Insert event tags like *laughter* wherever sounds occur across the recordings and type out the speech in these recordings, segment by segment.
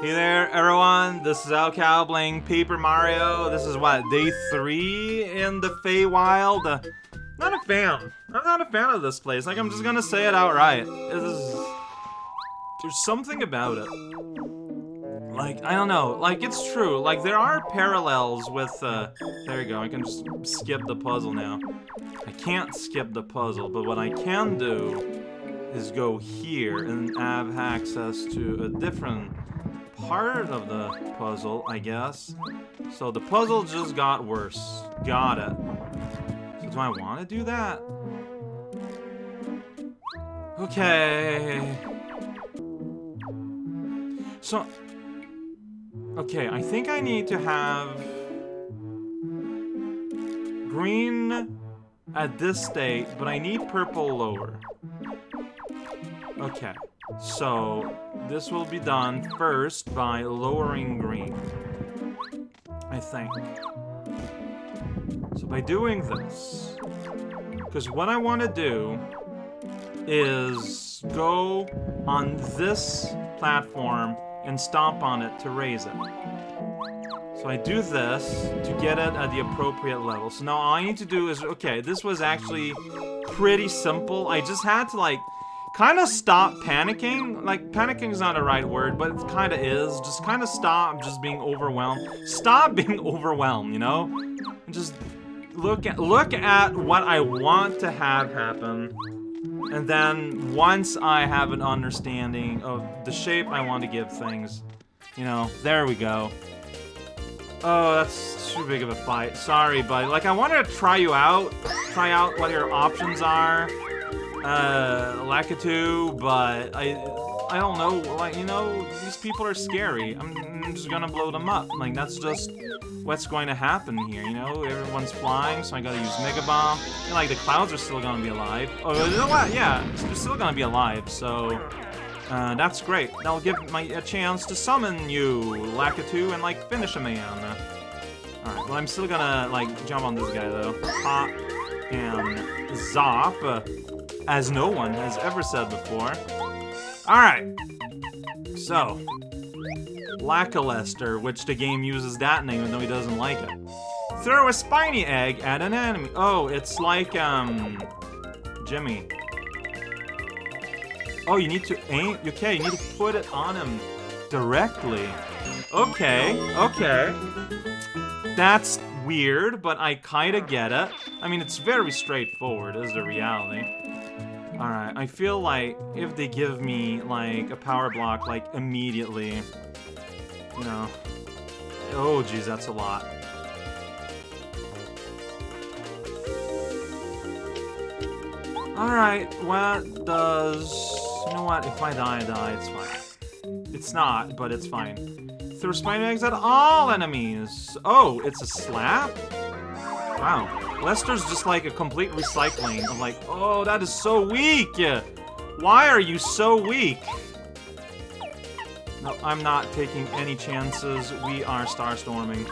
Hey there, everyone. This is raocow playing Paper Mario. This is what day three in the Feywild. Uh, not a fan. I'm not a fan of this place. Like I'm just gonna say it outright. There's something about it. Like I don't know. Like it's true. Like there are parallels with. Uh, there you go. I can just skip the puzzle now. I can't skip the puzzle, but what I can do is go here and have access to a different part of the puzzle, I guess. So the puzzle just got worse. Got it. So do I want to do that? Okay. So... Okay, I think I need to have... Green at this state, but I need purple lower. Okay, so this will be done first by lowering green. I think. So by doing this, because what I want to do is go on this platform and stomp on it to raise it. So I do this to get it at the appropriate level. So now all I need to do is, okay, this was actually pretty simple. I just had to like kind of stop panicking. Like, panicking is not a right word, but it kind of is. Just kind of stop just being overwhelmed. Stop *laughs* being overwhelmed, you know? And just look at, look at what I want to have happen. And then once I have an understanding of the shape I want to give things, you know, there we go. Oh, that's too big of a fight. Sorry, but like I wanted to try you out, try out what your options are uh, Lakitu, but I, I don't know, like, you know, these people are scary. I'm, I'm just gonna blow them up. Like, that's just what's going to happen here, you know? Everyone's flying, so I gotta use Mega Bomb. And, like, the clouds are still gonna be alive. Oh, you know what? Yeah, they're still gonna be alive, so... Uh, that's great. That'll give me a chance to summon you, Lakitu, and, like, finish a man. Alright, well, I'm still gonna, like, jump on this guy, though. Pop and Zop as no one has ever said before. Alright. So, Lackluster, which the game uses that name even though he doesn't like it. Throw a spiny egg at an enemy. Oh, it's like, um, Jimmy. Oh, you need to aim, okay, you need to put it on him directly. Okay, okay. That's weird, but I kinda get it. I mean, it's very straightforward, is the reality. Alright, I feel like if they give me, like, a power block, like, immediately, you know... Oh, geez, that's a lot. Alright, what does... You know what, if I die, I die, it's fine. It's not, but it's fine. Throw spider eggs at all enemies! Oh, it's a slap? Wow. Lester's just like a complete recycling. I'm like, oh, that is so weak! Why are you so weak? No, I'm not taking any chances. We are Starstorming.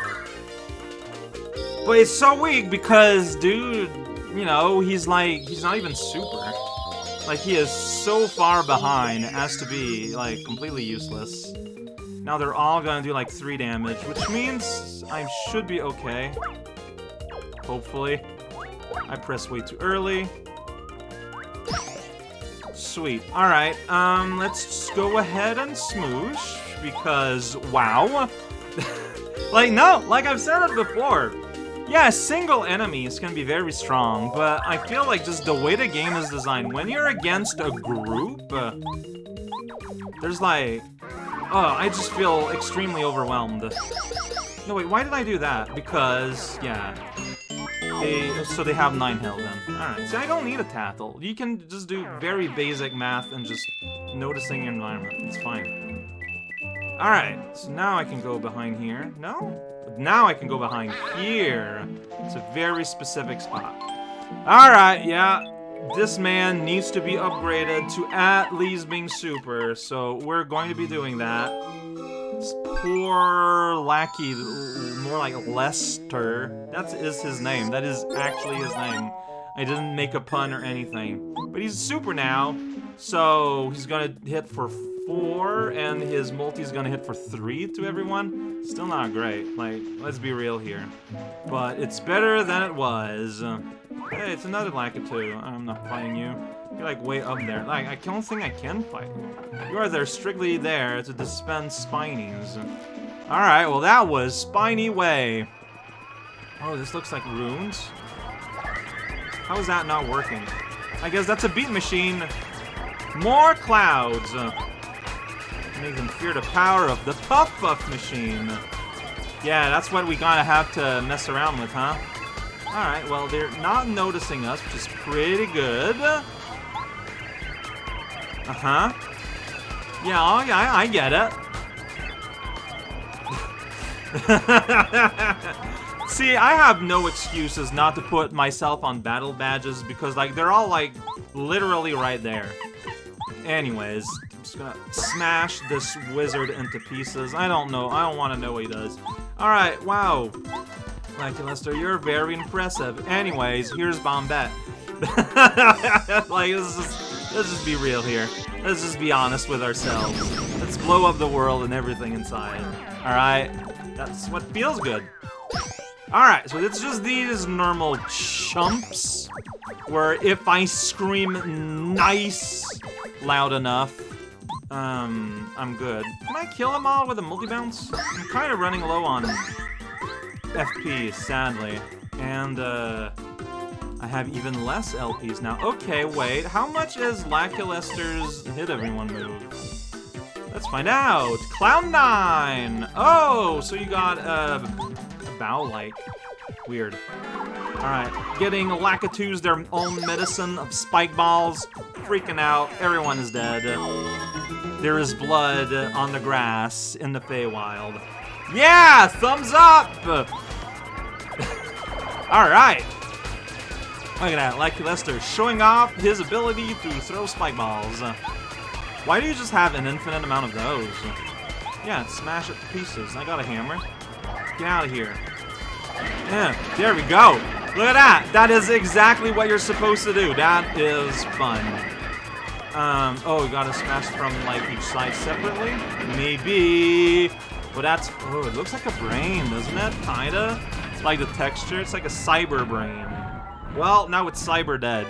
But it's so weak because, dude, you know, he's like, he's not even super. Like, he is so far behind as to be, like, completely useless. Now they're all gonna do, like, 3 damage, which means I should be okay. Hopefully. I pressed way too early. Sweet. Alright, um, let's go ahead and smoosh, because, wow. *laughs* like, no, like I've said it before. Yeah, single enemies can be very strong, but I feel like just the way the game is designed, when you're against a group, uh, there's like, oh, I just feel extremely overwhelmed. No, wait, why did I do that? Because, yeah, they, so they have 9 health then. Alright, see, I don't need a tattle. You can just do very basic math and just noticing your environment. It's fine. Alright, so now I can go behind here. No? Now I can go behind here. It's a very specific spot. Alright, yeah. This man needs to be upgraded to at least being super, so we're going to be doing that. Poor lackey, more like Lester. That is his name. That is actually his name. I didn't make a pun or anything. But he's super now, so he's gonna hit for four, and his multi's gonna hit for three to everyone. Still not great. Like, let's be real here. But it's better than it was. Hey, it's another Lakitu. I'm not fighting you. You're like way up there. Like, I don't think I can fight you. Are there strictly there to dispense spinies. Alright, well that was Spiny Way. Oh, this looks like runes. How is that not working? I guess that's a beat machine. More clouds. Make them fear the power of the Puff Puff machine. Yeah, that's what we gotta have to mess around with, huh? Alright, well, they're not noticing us, which is pretty good. Uh-huh. Yeah, oh, yeah, I get it. *laughs* See, I have no excuses not to put myself on battle badges because, like, they're all, like, literally right there. Anyways, I'm just gonna smash this wizard into pieces. I don't know. I don't want to know what he does. Alright, wow. Like, Lester, you're very impressive. Anyways, here's Bombette. *laughs* like, let's just, let's just be real here. Let's just be honest with ourselves. Let's blow up the world and everything inside. Alright? That's what feels good. Alright, so it's just these normal chumps, where if I scream nice loud enough, um, I'm good. Can I kill them all with a multi-bounce? I'm kind of running low on FP, sadly. And, uh, I have even less LPs now. Okay, wait, how much is Lakilester's hit everyone move? Let's find out! Cloud Nine! Oh, so you got, uh, a bow-like. Weird. Alright, getting Lakitu's their own medicine of spike balls. Freaking out, everyone is dead. There is blood on the grass in the Feywild. Yeah! Thumbs up! *laughs* Alright. Look at that, Lakilester showing off his ability to throw spike balls. Why do you just have an infinite amount of those? Yeah, smash it to pieces. I got a hammer. Get out of here. Yeah, there we go. Look at that. That is exactly what you're supposed to do. That is fun. Um, oh, we gotta smash from, like, each side separately? Maybe. But that's, oh, it looks like a brain, doesn't it? Kinda. Like the texture, it's like a cyber brain. Well, now it's cyber dead.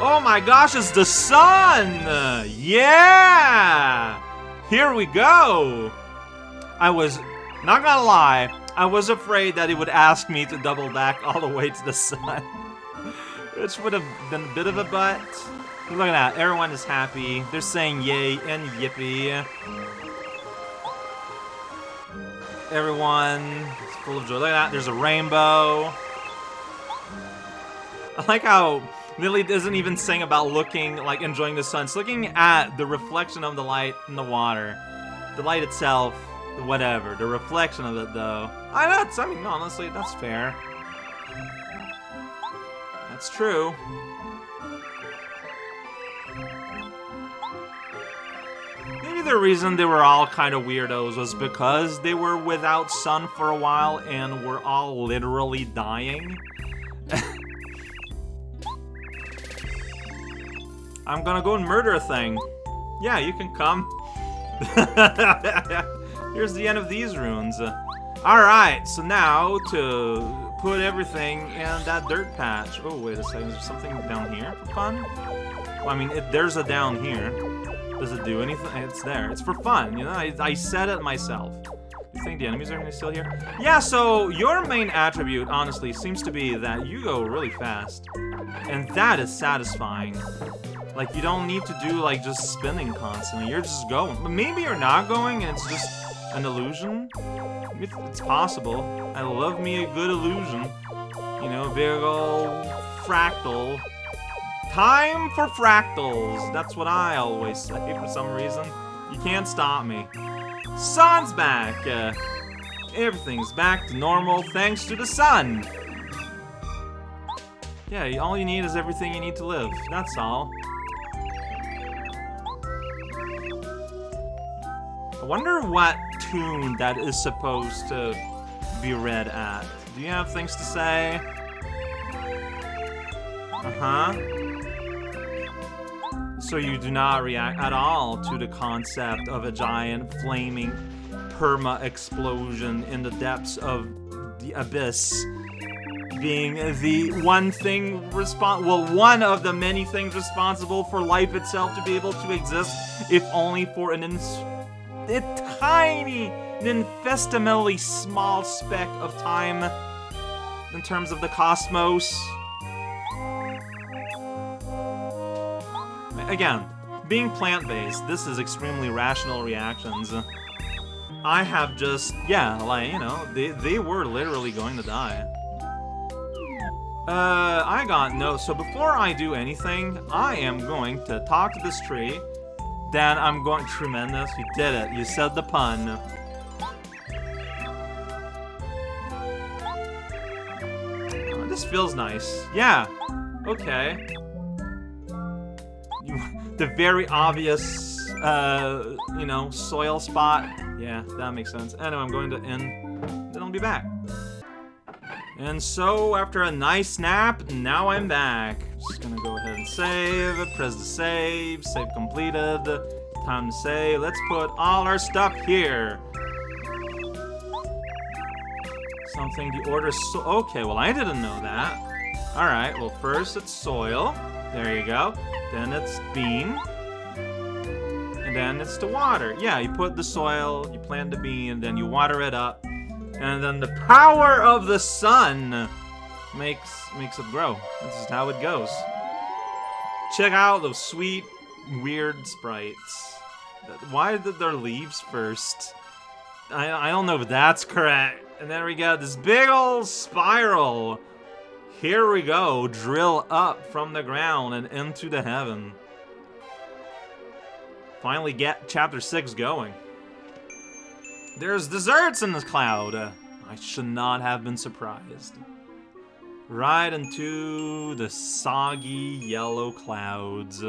Oh my gosh, it's the sun! Yeah! Here we go! I was, not gonna lie, I was afraid that it would ask me to double back all the way to the sun. *laughs* Which would have been a bit of a butt. Look at that, everyone is happy. They're saying yay and yippee. Everyone is full of joy. Look at that, there's a rainbow. I like how Lily doesn't even sing about looking, like enjoying the sun. It's looking at the reflection of the light in the water. The light itself, whatever. The reflection of it, though. I that's, I mean, honestly, that's fair. That's true. Maybe the reason they were all kind of weirdos was because they were without sun for a while and were all literally dying. *laughs* I'm gonna go and murder a thing. Yeah, you can come. *laughs* Here's the end of these runes. Alright, so now to put everything in that dirt patch. Oh, wait a second, is there something down here for fun? Well, I mean, it, there's a down here. Does it do anything? It's there. It's for fun, you know? I, I said it myself. You think the enemies are gonna still here? Yeah, so your main attribute, honestly, seems to be that you go really fast. And that is satisfying. Like, you don't need to do, like, just spinning constantly. You're just going. But maybe you're not going and it's just an illusion. It's possible. I love me a good illusion. You know, big ol' fractal. Time for fractals! That's what I always say for some reason. You can't stop me. Sun's back! Uh, everything's back to normal thanks to the sun! Yeah, all you need is everything you need to live. That's all. Wonder what tune that is supposed to be read at. Do you have things to say? Uh-huh. So you do not react at all to the concept of a giant flaming perma explosion in the depths of the abyss being the one thing respon- well, one of the many things responsible for life itself to be able to exist, if only for an ins- a tiny, an infinitesimally small speck of time in terms of the cosmos. Again, being plant-based, this is extremely rational reactions. I have just, yeah, like, you know, they, they were literally going to die. Uh, I got no, so before I do anything, I am going to talk to this tree, then I'm going, tremendous, you did it, you said the pun. Oh, this feels nice, yeah, okay. *laughs* The very obvious, uh, you know, soil spot, yeah, that makes sense. Anyway, I'm going to end, then I'll be back. And so, after a nice nap, now I'm back. Just gonna go ahead and save, press the save, save completed, time to save. Let's put all our stuff here. Something the order so- okay, well I didn't know that. Alright, well first it's soil, there you go. Then it's bean. And then it's the water. Yeah, you put the soil, you plant the bean, then you water it up. And then the power of the sun makes makes it grow. This is how it goes. Check out those sweet, weird sprites. Why did their leaves first? I, I don't know if that's correct. And then we got this big old spiral. Here we go. Drill up from the ground and into the heaven. Finally get chapter 6 going. There's desserts in the cloud. I should not have been surprised. Right into the soggy yellow clouds.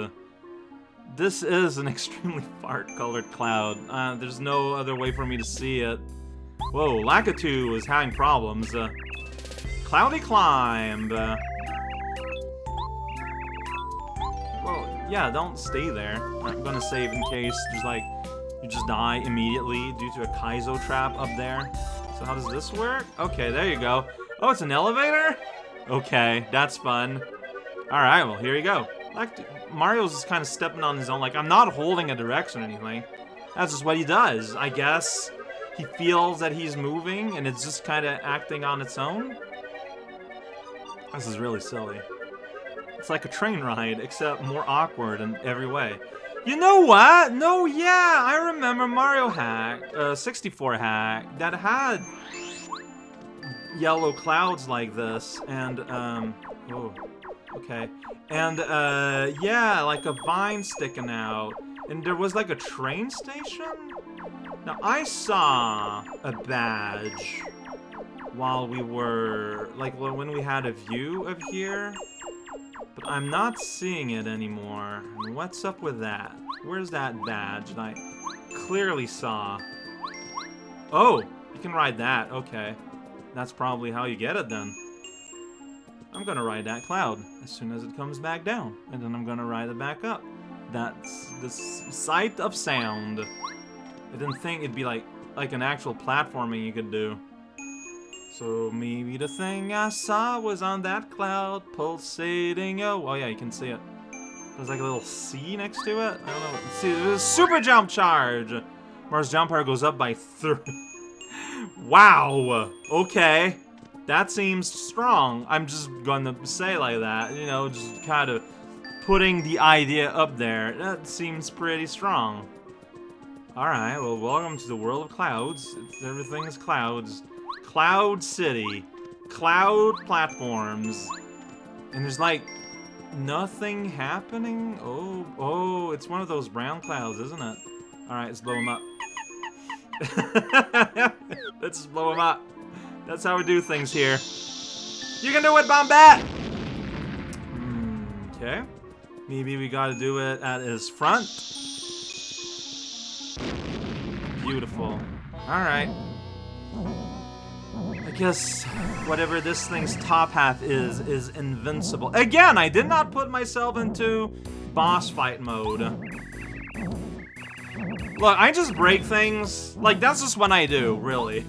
This is an *laughs* extremely fart-colored cloud. Uh, there's no other way for me to see it. Whoa, Lakitu is having problems. Uh, cloudy climb. Uh, well, yeah, don't stay there. I'm gonna save in case there's like you just die immediately due to a Kaizo trap up there. So how does this work? Okay, there you go. Oh, it's an elevator? Okay, that's fun. Alright, well, here you go. Like, Mario's just kind of stepping on his own. Like, I'm not holding a direction or anything. That's just what he does. I guess he feels that he's moving, and it's just kind of acting on its own. This is really silly. It's like a train ride, except more awkward in every way. You know what? No, yeah, I remember Mario Hack, uh, 64 Hack, that had yellow clouds like this, and, um, oh, okay. And, uh, yeah, like a vine sticking out, and there was like a train station? Now, I saw a badge while we were, like, when we had a view of here, but I'm not seeing it anymore. What's up with that? Where's that badge that I clearly saw? Oh, you can ride that. Okay. That's probably how you get it then. I'm gonna ride that cloud as soon as it comes back down. And then I'm gonna ride it back up. That's the sight of sound. I didn't think it'd be like like an actual platforming you could do. So maybe the thing I saw was on that cloud pulsating. Oh, oh yeah, you can see it. There's like a little C next to it. I don't know. See, there's super jump charge. Mars jump power goes up by three. *laughs* wow. Okay. That seems strong. I'm just gonna say like that. You know, just kind of putting the idea up there. That seems pretty strong. Alright, well, welcome to the world of clouds. It's, everything is clouds. Cloud City. Cloud platforms. And there's like nothing happening. Oh, oh, it's one of those brown clouds, isn't it? Alright, let's blow them up. *laughs* let's just blow them up. That's how we do things here. You can do it, Bombette! Hmm, okay. Maybe we gotta do it at his front. Beautiful. Alright. I guess whatever this thing's top half is, is invincible. Again, I did not put myself into boss fight mode. Look, I just break things. Like, that's just what I do, really.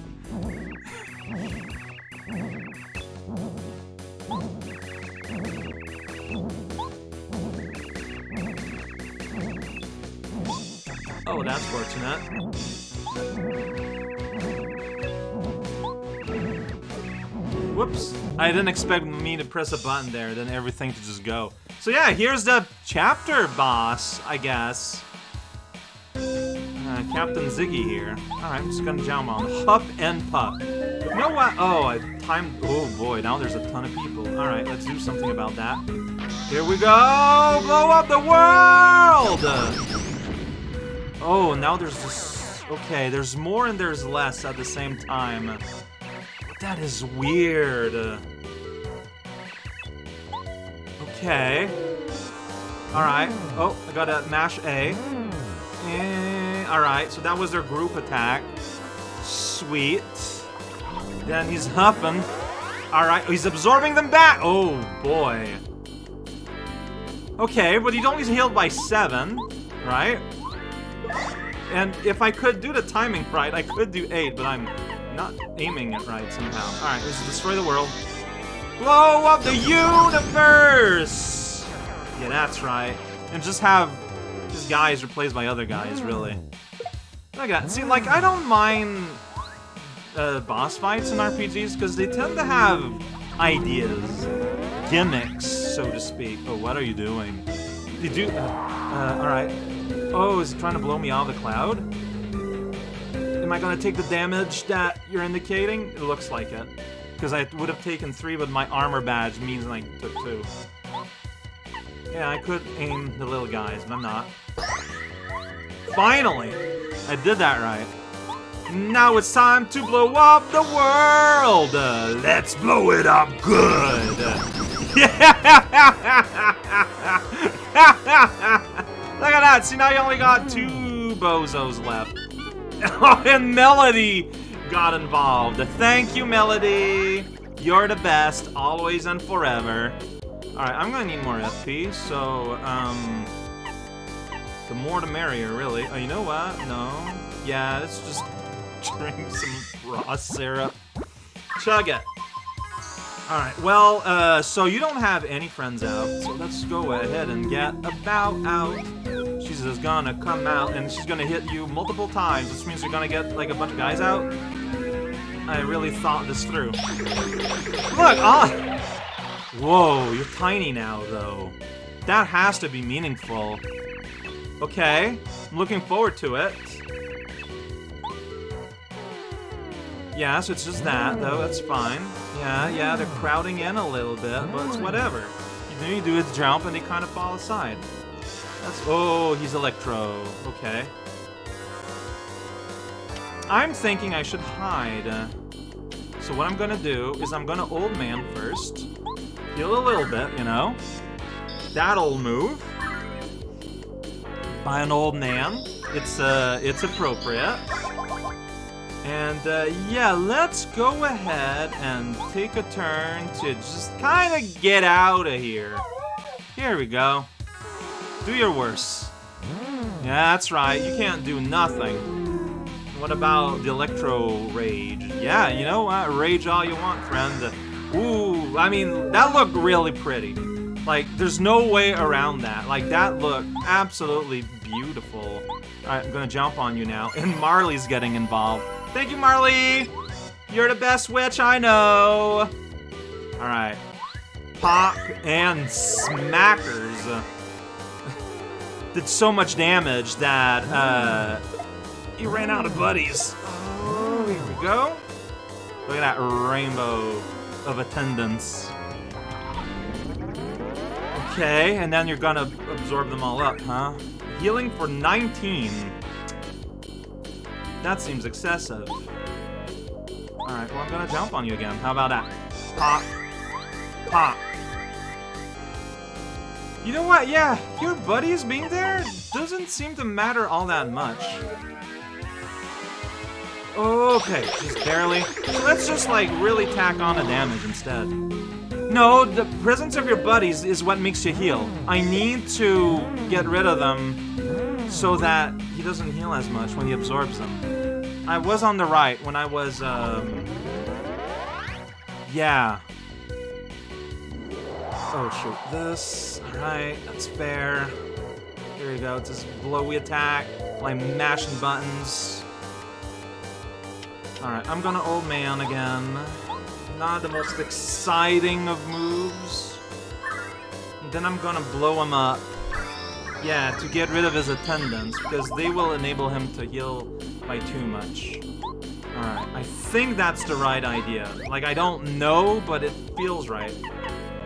Oh, that's fortunate. Whoops. I didn't expect me to press a button there, then everything to just go. So yeah, here's the chapter boss, I guess. Uh, Captain Ziggy here. Alright, I'm just gonna jump on. Hup and Pup. You know what? Oh, I timed... Oh boy, now there's a ton of people. Alright, let's do something about that. Here we go! Blow up the world! Oh, now there's just... Okay, there's more and there's less at the same time. That is weird. Okay. Alright. Oh, I gotta mash A. Eh, Alright, so that was their group attack. Sweet. Then he's huffing. Alright, he's absorbing them back! Oh, boy. Okay, but he's only healed by 7, right? And if I could do the timing right, I could do 8, but I'm not aiming it right somehow. Alright, let's destroy the world. Blow up the universe! Yeah, that's right. And just have just guys replaced by other guys, really. Look at that. See, like, I don't mind uh, boss fights in RPGs because they tend to have ideas, gimmicks, so to speak. Oh, what are you doing? You do... Uh, uh, alright. Oh, is he trying to blow me out of the cloud? Am I gonna take the damage that you're indicating? It looks like it. Because I would have taken three, but my armor badge means I took two. Yeah, I could aim the little guys, but I'm not. Finally! I did that right. Now it's time to blow up the world! Uh, let's blow it up good! *laughs* Look at that! See, now you only got two bozos left. Oh, *laughs* and Melody got involved. Thank you, Melody! You're the best, always and forever. Alright, I'm gonna need more FP, so, um... The more the merrier, really. Oh, you know what? No. Yeah, let's just *laughs* drink some raw syrup. Chug it. Alright, well, uh, so you don't have any friends out, so let's go ahead and get about out. She's just gonna come out, and she's gonna hit you multiple times, which means you're gonna get, like, a bunch of guys out. I really thought this through. Look, ah! Whoa, you're tiny now, though. That has to be meaningful. Okay, I'm looking forward to it. Yeah, so it's just that, though, that's fine. Yeah, yeah, they're crowding in a little bit, but it's whatever. You know, you do jump and they kind of fall aside. That's- oh, he's Electro. Okay. I'm thinking I should hide. So what I'm gonna do is I'm gonna Old Man first. Heal a little bit, you know? That'll move. By an Old Man. It's, uh, it's appropriate. And uh, yeah, let's go ahead and take a turn to just kind of get out of here. Here we go. Do your worst. Yeah, that's right. You can't do nothing. What about the Electro Rage? Yeah, you know what? Rage all you want, friend. Ooh, I mean, that looked really pretty. Like, there's no way around that. Like, that looked absolutely beautiful. I'm gonna jump on you now. And Marley's getting involved. Thank you, Marley! You're the best witch I know! Alright. Pop and smackers. Did so much damage that, uh... He ran out of buddies. Oh, here we go. Look at that rainbow of attendance. Okay, and then you're gonna absorb them all up, huh? Healing for 19. That seems excessive. Alright, well I'm gonna jump on you again. How about that? Pop. Pop. You know what? Yeah, your buddies being there doesn't seem to matter all that much. Okay, just barely. Let's just like really tack on the damage instead. No, the presence of your buddies is what makes you heal. I need to get rid of them so that he doesn't heal as much when he absorbs them. I was on the right when I was, um... Yeah. Oh, shoot. This. Alright, that's fair. Here we go. It's this blowy attack. Like mashing buttons. Alright, I'm gonna old man again. Not the most exciting of moves. And then I'm gonna blow him up. Yeah, to get rid of his attendants, because they will enable him to heal by too much. Alright, I think that's the right idea. Like, I don't know, but it feels right.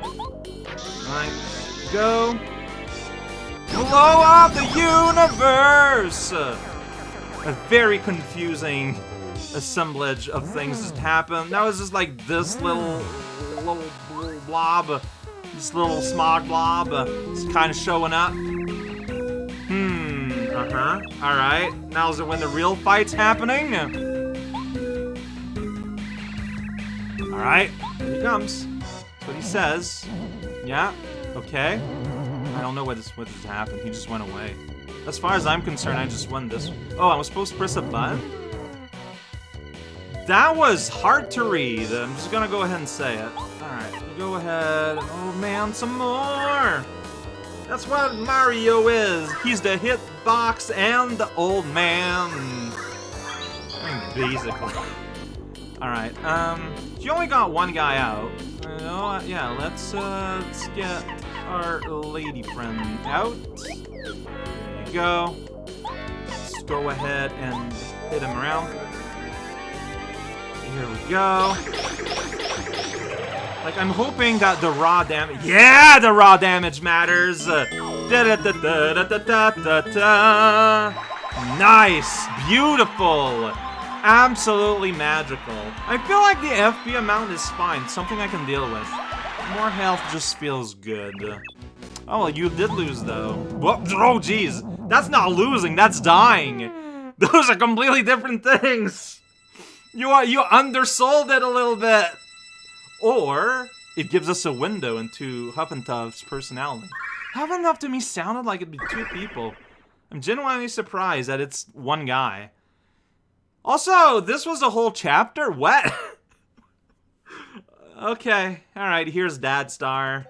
Alright, go. Blow up the universe! A very confusing assemblage of things just happened. That was just like this little, little, little blob, this little smog blob, uh, just kind of showing up. Hmm, uh-huh, alright. Now is it when the real fight's happening? Alright, here he comes. That's what he says. Yeah, okay. I don't know what this what just happened. He just went away. As far as I'm concerned, I just won this. Oh, I was supposed to press a button? That was hard to read. I'm just gonna go ahead and say it. Alright, go ahead. Oh man, some more! That's what Mario is. He's the hitbox and the old man. Basically. Alright, um, you only got one guy out. Uh, yeah, let's, uh, let's get our lady friend out. There you go. Let's go ahead and hit him around. Here we go. Like, I'm hoping that the raw damage- Yeah, the raw damage matters! Uh, -da nice! Beautiful! Absolutely magical. I feel like the FP amount is fine, something I can deal with. More health just feels good. Oh, well, you did lose, though. Whoa, oh, jeez. That's not losing, that's dying. *laughs* Those are completely different things. You are you undersold it a little bit. Or it gives us a window into Huff personality. Huff to me sounded like it'd be two people. I'm genuinely surprised that it's one guy. Also, this was a whole chapter? What? *laughs* okay, alright, here's Dad Star.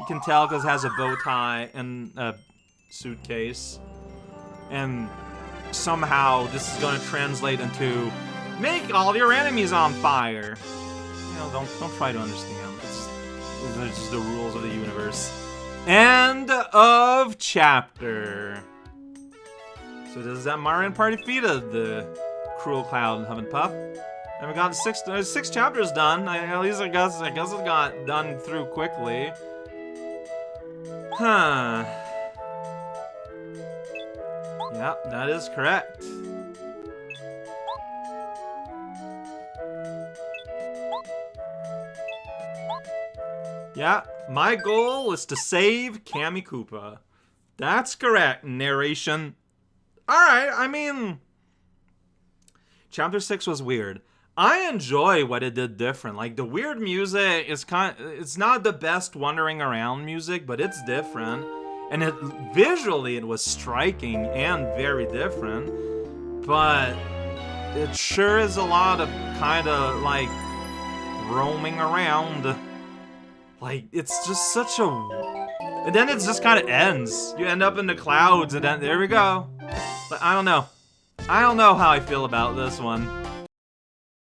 You can tell because it has a bow tie and a suitcase. And somehow this is going to translate into Make all your enemies on fire. You know, don't don't try to understand. It's, are just the rules of the universe. End of chapter. So does that Mario Party defeated the Cruel Cloud and Huff and. We got six uh, six chapters done. I, at least I guess I guess it got done through quickly. Huh. Yeah, that is correct. Yeah, my goal is to save Kammy Koopa. That's correct, narration. Alright, I mean... Chapter 6 was weird. I enjoy what it did different. Like, the weird music is kind it's not the best wandering around music, but it's different. And it visually it was striking and very different. But it sure is a lot of kind of like roaming around. Like, it's just such a... And then it just kind of ends. You end up in the clouds, and then there we go. But I don't know. I don't know how I feel about this one.